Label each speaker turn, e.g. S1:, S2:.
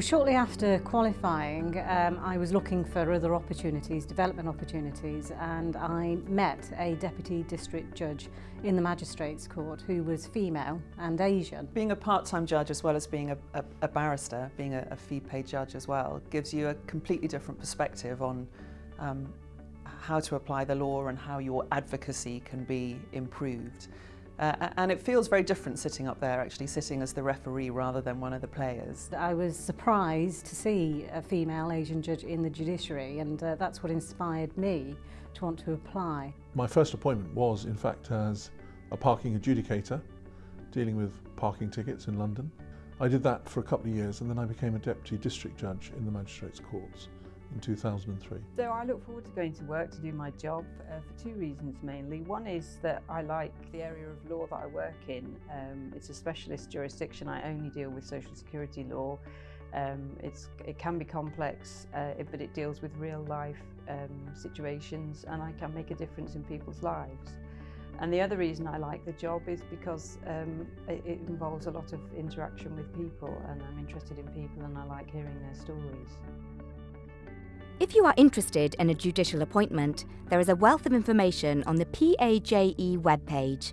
S1: Well, shortly after qualifying, um, I was looking for other opportunities, development opportunities, and I met a deputy district judge in the magistrates court who was female and Asian.
S2: Being a part-time judge as well as being a, a, a barrister, being a, a fee-paid judge as well, gives you a completely different perspective on um, how to apply the law and how your advocacy can be improved. Uh, and it feels very different sitting up there, actually sitting as the referee rather than one of the players.
S1: I was surprised to see a female Asian judge in the judiciary and uh, that's what inspired me to want to apply.
S3: My first appointment was in fact as a parking adjudicator, dealing with parking tickets in London. I did that for a couple of years and then I became a deputy district judge in the magistrates courts. in 2003.
S4: So I look forward to going to work to do my job uh, for two reasons mainly. One is that I like the area of law that I work in. Um, it's a specialist jurisdiction. I only deal with social security law. Um, it's, it can be complex, uh, but it deals with real life um, situations and I can make a difference in people's lives. And the other reason I like the job is because um, it, it involves a lot of interaction with people and I'm interested in people and I like hearing their stories.
S5: If you are interested in a judicial appointment, there is a wealth of information on the PAJE webpage.